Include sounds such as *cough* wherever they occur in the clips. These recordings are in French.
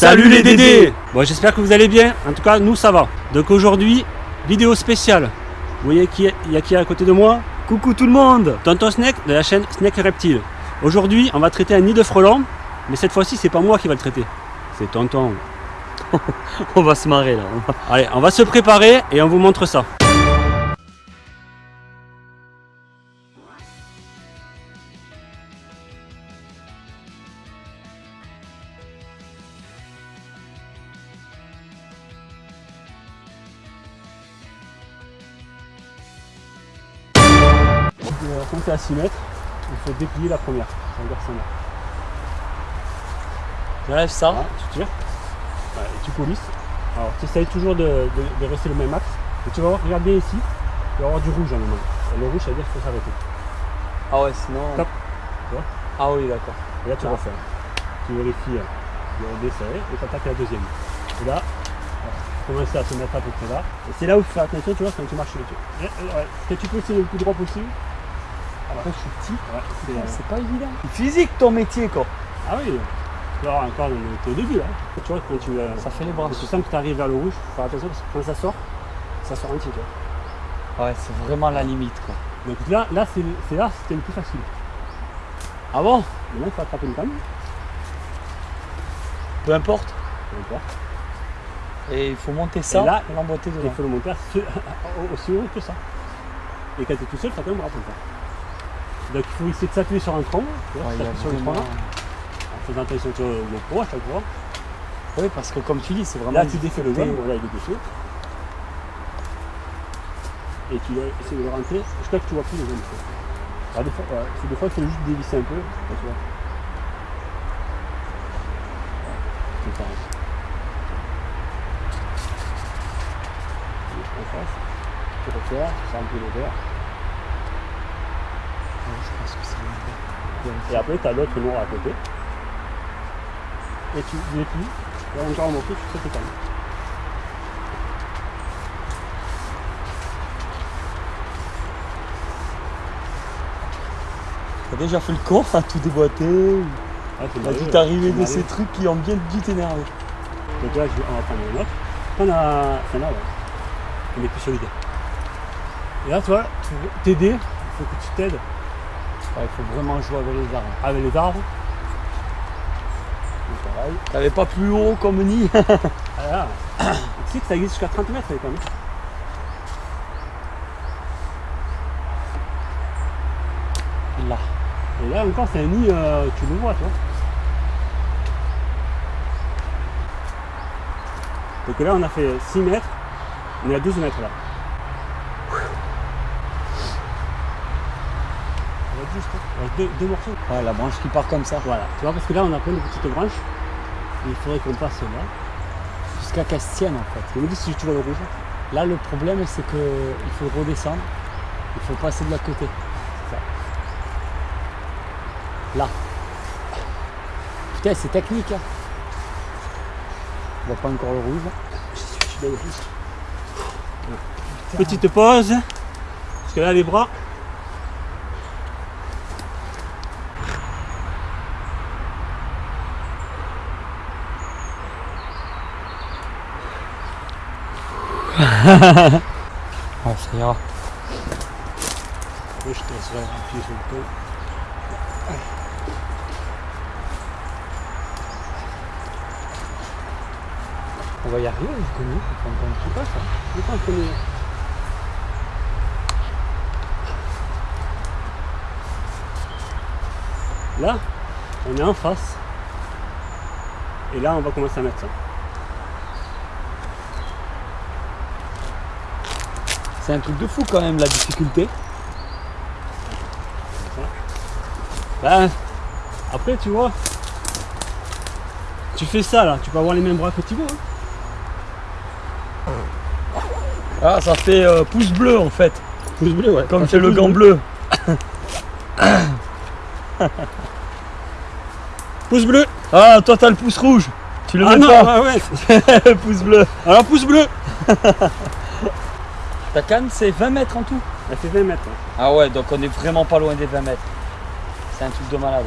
Salut les Dédés Bon j'espère que vous allez bien, en tout cas nous ça va. Donc aujourd'hui, vidéo spéciale. Vous voyez qui il y a qui à côté de moi Coucou tout le monde Tonton Snake de la chaîne Snake Reptile. Aujourd'hui on va traiter un nid de frelons, mais cette fois-ci c'est pas moi qui va le traiter. C'est Tonton. *laughs* On va se marrer là. Allez, on va se préparer et on vous montre ça. Quand tu es à 6 mètres, il faut déplier la première. Ça veut dire 5 mètres. J'enlève ça. Voilà, tu tires. Voilà, et tu polisses. Alors tu essayes toujours de, de- de rester le même axe. Et tu vas voir, regarde bien ici, il va y avoir du rouge en moment. Et le rouge, ça veut dire qu'il faut s'arrêter. Ah ouais, sinon. Top. Tu vois Ah oui, d'accord. Et là tu Ah. refais. Tu vérifies euh, le desserré et tu attaques la deuxième. Et là, tu commences à te mettre à peu près là. Et c'est là où il faut faire attention, tu vois, quand tu marches sur le dessus. Et- et ouais, Que tu pousses le plus droit possible. Après, je suis petit. Ouais, c'est, euh, C'est pas évident. Physique ton métier quoi. Ah oui, alors encore on est au début là. Tu vois, quand tu, euh, Ça fait les bras. tu sens que tu arrives vers le rouge, faut faire attention parce que quand ça sort, ça sort entier. Tu vois. Ouais, c'est vraiment la limite quoi. Donc là, là c'est c'est là c'était le plus facile. Ah bon? Maintenant il faut attraper une canne. Peu importe. peu importe. Et il faut monter ça Et là, l'emboîter Il faut le monter *laughs* aussi haut que ça. Et quand tu es tout seul, ça quand même rapide. Donc il faut essayer de s'appuyer sur un Ouais, s'appuyer sur le là, en faisant attention sur le pro à chaque fois. Oui, parce que comme tu dis, c'est vraiment. Là tu défais le jaune, voilà il est dessus. Et tu vas essayer de le rentrer jusqu'à que tu vois plus le jaune. Alors des fois, des fois il faut juste dévisser un peu. là, tu vois. C'est pareil. Tu tu verre. Ouais, je pense que c'est Et après, tu as l'autre noir à côté. Et tu déplies, et un morceau, tu fais tes cannes. T'as déjà fait le con à tout déboîter Ah, T'as dû t'arriver de ces trucs qui ont bien dû t'énerver. Donc là, je- on va prendre un autre. On a. Enfin là, ouais. On est plus solide. Et là, tu vois, pour t'aider, il faut que tu t'aides il faut vraiment jouer avec les arbres. avec les arbres. Pareil. T'avais pas plus haut comme nid Ah tu sais que ça existe jusqu'à 30 mètres, quand même. Là. Et là encore, c'est un nid, euh, tu le vois, tu vois. Donc là, on a fait 6 mètres, on est à 12 mètres là. On va juste deux, deux morceaux. Ouais, la branche qui part comme ça. Voilà, tu vois, parce que là, on a plein de petites branches. Et il faudrait qu'on passe là. Jusqu'à qu'elle se tienne en fait. Je me dis si tu vois le rouge. Là, le problème, c'est que il faut redescendre. Il faut passer de l'autre côté. Ça. Là. Putain, c'est technique. Hein. On voit pas encore le rouge. Je suis, je suis dans le rouge. Petite pause. Parce que là, les bras. Ouais, ça ira. Moi, je te laisserai appuyer sur le pont. On va y arriver bout. Enfin, bon, Je sais pas ça. Je pense qu'on est. Là, on est en face. Et là, on va commencer à mettre ça. C'est un truc de fou quand même la difficulté. Ben, après, tu vois, tu fais ça là, tu peux avoir les mêmes bras que Thibaut. Hein. Ah, ça fait euh, pouce bleu en fait. Pouce bleu, ouais. Comme c'est le gant bleu. *coughs* Pouce bleu. Ah, toi t'as le pouce rouge. Tu le Ah mets non, pas. ouais, ouais. *laughs* le pouce bleu. Alors pouce bleu. *laughs* Ta canne, c'est 20 mètres en tout Elle fait 20 mètres. hein. Ah ouais, donc on est vraiment pas loin des 20 mètres. C'est un truc de malade.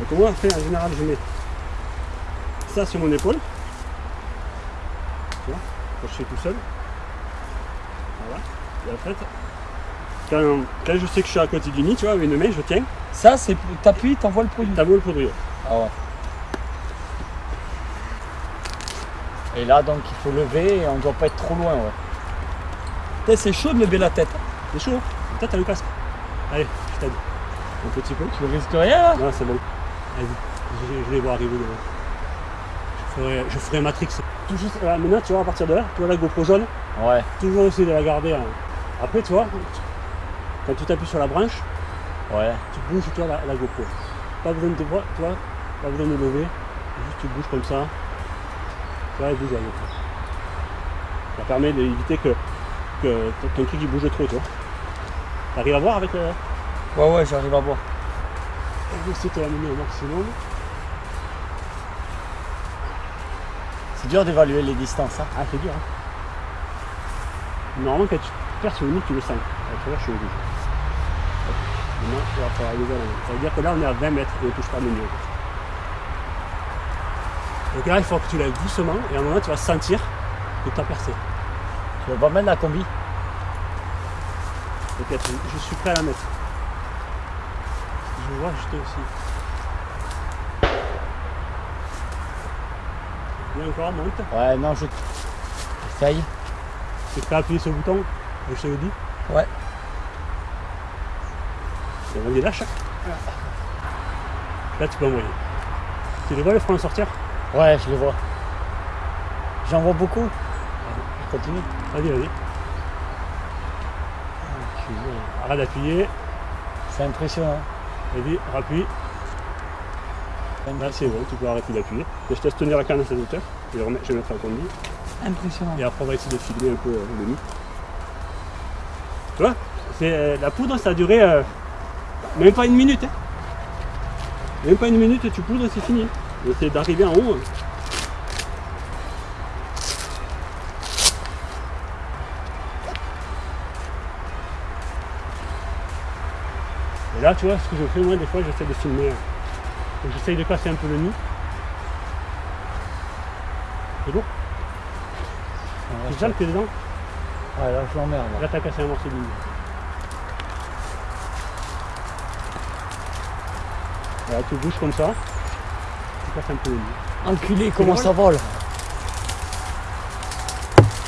Donc moi, après, en général, je mets ça sur mon épaule. Tu vois, quand je fais tout seul. Voilà. Et en fait, quand, quand je sais que je suis à côté du nid, tu vois, avec une main, je tiens, Ça, c'est t'appuies, t'envoies le produit. beau le poudrier. Ah ouais. Et là, donc, il faut lever et on doit pas être trop loin, ouais. C'est chaud de lever la tête. C'est chaud. Toi, t'as le casque. Allez, je t'aide. Un petit peu. Tu risques rien, là? Non, c'est bon. Allez, je, je les vois arriver devant. Je ferai, je ferai Matrix. Tout juste, voilà, maintenant, tu vois, à partir de là, tu vois la GoPro jaune, Ouais. toujours essayer de la garder. hein. Après, tu vois, quand tu t'appuies sur la branche, Ouais. tu bouges, tu vois, la, la GoPro. Pas besoin de te voir, tu vois, pas besoin de lever. Juste tu bouges comme ça. GoPro. Ça permet d'éviter que, que ton- truc il bouge trop, tu vois. T'arrives à voir avec le. Ouais, ouais, j'arrive à voir. Je vais essayer de l'amener au maximum. C'est dur d'évaluer les distances, hein. Ah, c'est dur. Hein. Normalement, quand tu perds sur le nid, tu le sens. Tu vois, je suis. Maintenant, il va falloir main. Ça veut dire que là, on est à 20 mètres et on ne touche pas le nid. Donc là, il faut que tu lèves doucement et à un moment, tu vas sentir que tu as percé. Tu veux pas mettre la combi Ok, je, je suis prêt à la mettre. Je vois juste aussi. Bien encore, monte. Ouais, non, je. Essaye. Tu es prêt à appuyer sur le bouton Je te le dis. Ouais. Et vas-y, lâche. Là, tu peux envoyer. Tu les vois le frein sortir? Ouais, je le vois. J'en vois beaucoup. Continue. Vas-y, vas-y. Arrête d'appuyer. C'est impressionnant. Vas-y, rappuie. Là, c'est bon, tu peux arrêter d'appuyer. Je te laisse tenir la canne à cette hauteur. Je vais, remettre- je vais mettre la. Impressionnant. Et après, on va essayer de filmer un peu euh, le nid. Tu vois euh, La poudre, ça a duré euh, même pas une minute. hein. Même pas une minute, tu poudres, c'est fini. C'est d'arriver en haut. hein. Et là, tu vois, ce que je fais, moi, des fois, j'essaie de filmer. hein. Donc, J'essaye de casser un peu le nid. C'est bon? Tu sens le pied dedans? Ouais, là, je l'emmerde. là. Là, t'as cassé un morceau de ligne. Voilà, tu bouges comme ça. Un peu. Enculé, comment drôle. ça vole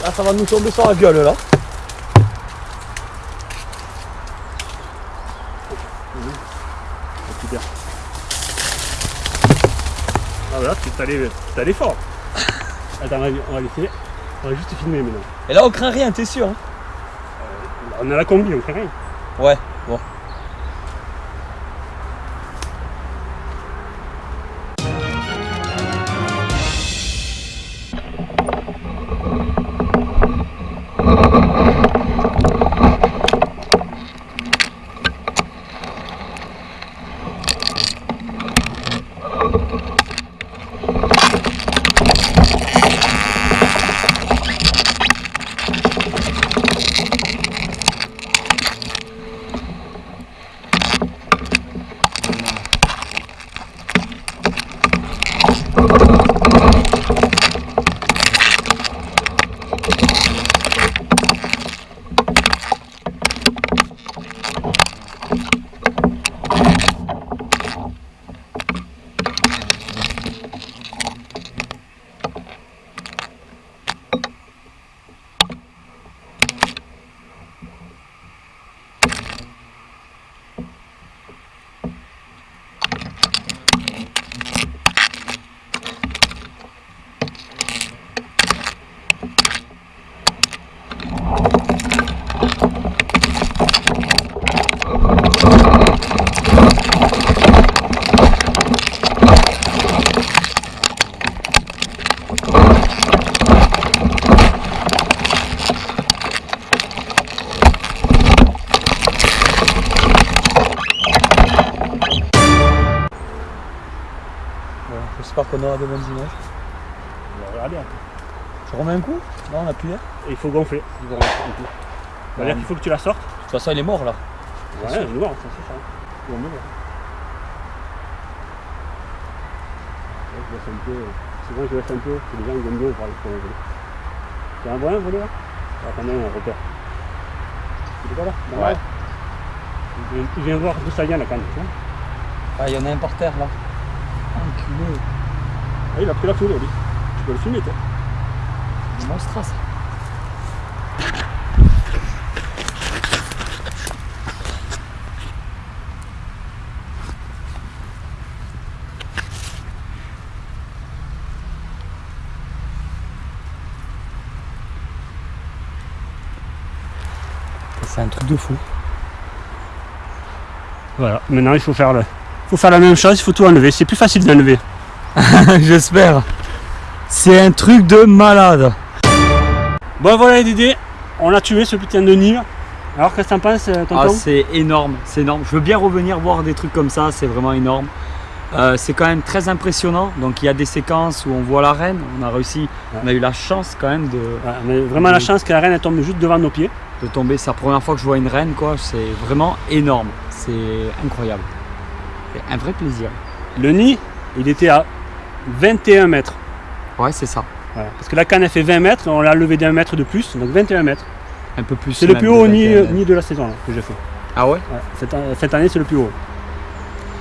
Là, ça va nous tomber sur la gueule, là. C'est super. Ah voilà, tu t'es allé, allé fort. *laughs* Attends, on va, on va laisser. On va juste filmer maintenant. Et là, on craint rien, t'es sûr hein? On a la combi, on fait rien. Ouais, bon. Bonnes images. On regarder après. Je remets un coup? Non, on a plus l'air. Et il faut gonfler. Il faut gonfler un peu. C'est-à-dire qu'il faut que tu la sortes. De toute façon, il est mort là. Ouais, sûr. noir, ça c'est ça. Bon, mais bon. Ouais, je laisse un peu. Souvent je laisse un peu, que les gens ils aiment bien voir les prolonger. C'est un volant volé là Ah, Attendez, un repère. Il est pas là Dans Ouais. il il vient voir d'où ça vient la canne. Ah, il y en a un par terre là. Enculé. Ah, il a pris la foudre, lui. Tu peux le filmer, toi. Des monstras. C'est un truc de fou. Voilà, maintenant il faut faire le. faut faire la même chose, il faut tout enlever. C'est plus facile d'enlever. *laughs* J'espère. C'est un truc de malade. Bon voilà les Dédés, on a tué ce putain de nid. Alors qu'est-ce que t'en penses, euh, tonton? Ah, c'est énorme, c'est énorme. Je veux bien revenir voir des trucs comme ça, c'est vraiment énorme. Euh, c'est quand même très impressionnant. Donc il y a des séquences où on voit la reine. On a réussi, on a eu la chance quand même de, Ouais, on a vraiment la chance que la reine elle tombe juste devant nos pieds. de tomber. C'est la première fois que je vois une reine, quoi. C'est vraiment énorme. C'est incroyable. C'est un vrai plaisir. Le nid, il était à 21 mètres. Ouais, c'est ça. Voilà. Parce que la canne elle fait 20 mètres, on l'a levé d'un mètre de plus, donc 21 mètres. Un peu plus. C'est le plus de haut nid, 21. nid de la saison là, que j'ai fait. Ah ouais? Ouais, Cette, an- cette année c'est le plus haut.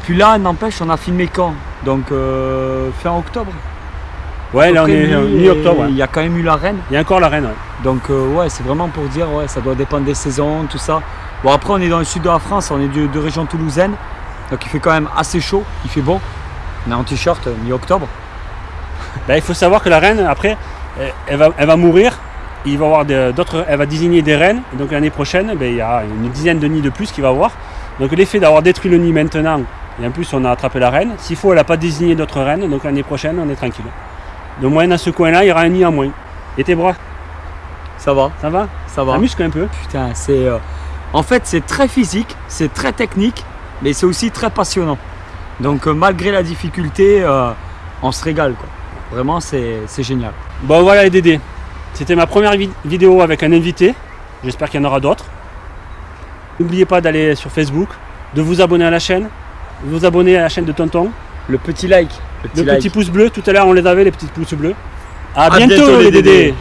Puis là, n'empêche, on a filmé quand? Donc euh, fin octobre. Ouais, là on est euh, mi- mi-octobre. Il y a quand même eu la reine. Il y a encore la reine. ouais. Donc euh, ouais, c'est vraiment pour dire, ouais, ça doit dépendre des saisons, tout ça. Bon après on est dans le sud de la France, on est de, de région toulousaine, donc il fait quand même assez chaud, il fait bon. On est en t-shirt euh, mi-octobre. Ben, il faut savoir que la reine, après, elle, elle va, elle va mourir. Il va avoir d'autres, elle va désigner des reines. Et donc l'année prochaine, ben, il y a une dizaine de nids de plus qu'il va avoir. Donc l'effet d'avoir détruit le nid maintenant, et en plus on a attrapé la reine. S'il faut, elle n'a pas désigné d'autres reines. Donc l'année prochaine, on est tranquille. De moins dans ce coin-là, il y aura un nid en moins. Et tes bras, Ça va, ça va? Ça va. Ça muscle un peu. Putain, c'est. euh, En fait, c'est très physique, c'est très technique, mais c'est aussi très passionnant. Donc euh, malgré la difficulté, euh, on se régale quoi. Vraiment, c'est génial. Bon voilà les Dédés. C'était ma première vi- vidéo avec un invité. J'espère qu'il y en aura d'autres. N'oubliez pas d'aller sur Facebook, de vous abonner à la chaîne, de vous abonner à la chaîne de Tonton. Le petit like. Le like. petit pouce bleu, tout à l'heure on les avait les petits pouces bleus. À, À bientôt, bientôt, les. Dédés.